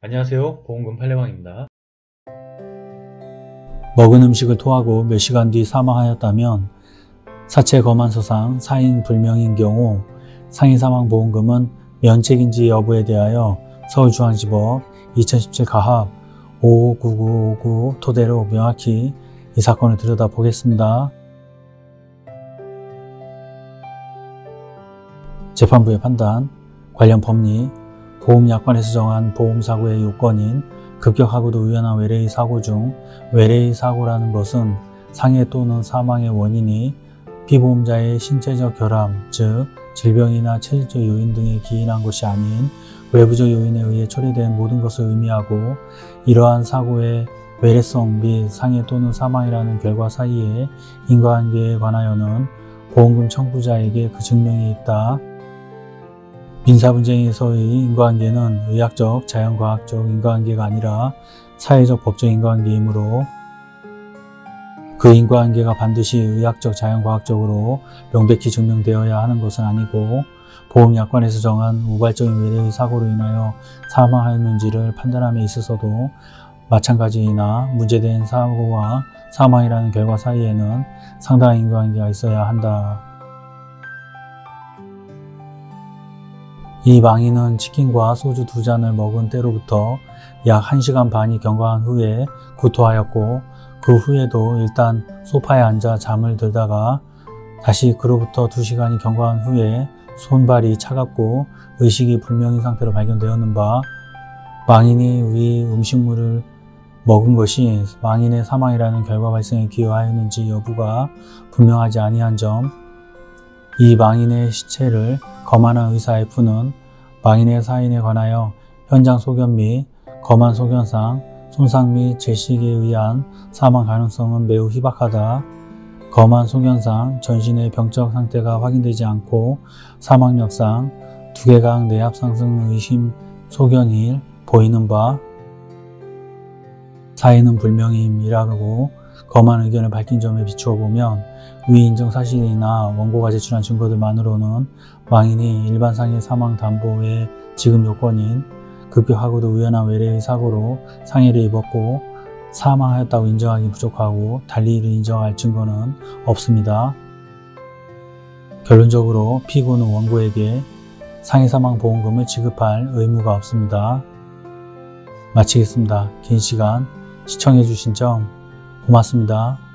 안녕하세요 보험금 팔례방입니다. 먹은 음식을 토하고 몇 시간 뒤 사망하였다면 사체 검안서상 사인 불명인 경우 상해 사망 보험금은 면책인지 여부에 대하여 서울중앙지법 2017 가합 559959 토대로 명확히 이 사건을 들여다보겠습니다. 재판부의 판단, 관련 법리, 보험약관에서 정한 보험사고의 요건인 급격하고도 우연한 외래의 사고 중 외래의 사고라는 것은 상해 또는 사망의 원인이 피보험자의 신체적 결함, 즉 질병이나 체질적 요인 등에 기인한 것이 아닌 외부적 요인에 의해 초래된 모든 것을 의미하고 이러한 사고의 외래성 및 상해 또는 사망이라는 결과 사이의 인과관계에 관하여는 보험금 청구자에게 그 증명이 있다. 민사분쟁에서의 인과관계는 의학적, 자연과학적 인과관계가 아니라 사회적, 법적 인과관계이므로 그 인과관계가 반드시 의학적, 자연과학적으로 명백히 증명되어야 하는 것은 아니고 보험약관에서 정한 우발적인 외래의 사고로 인하여 사망하였는지를 판단함에 있어서도 마찬가지이나 문제된 사고와 사망이라는 결과 사이에는 상당한 인과관계가 있어야 한다. 이 망인은 치킨과 소주 두 잔을 먹은 때로부터 약 1시간 반이 경과한 후에 구토하였고 그 후에도 일단 소파에 앉아 잠을 들다가 다시 그로부터 2시간이 경과한 후에 손발이 차갑고 의식이 불명인 상태로 발견되었는 바 망인이 위 음식물을 먹은 것이 망인의 사망이라는 결과 발생에 기여하였는지 여부가 분명하지 아니한 점, 이 망인의 시체를 검안한 의사 F는 망인의 사인에 관하여 현장 소견 및 검안 소견상 손상 및 제식에 의한 사망 가능성은 매우 희박하다. 검안 소견상 전신의 병적 상태가 확인되지 않고 사망력상 두개강 내압 상승 의심 소견일 보이는 바 사인은 불명임이라고 검안 의견을 밝힌 점에 비추어 보면 위 인정 사실이나 원고가 제출한 증거들만으로는 망인이 일반 상해 사망 담보의 지급 요건인 급격하고도 우연한 외래의 사고로 상해를 입었고 사망하였다고 인정하기 부족하고 달리 이를 인정할 증거는 없습니다. 결론적으로 피고는 원고에게 상해사망 보험금을 지급할 의무가 없습니다. 마치겠습니다. 긴 시간 시청해주신 점 고맙습니다.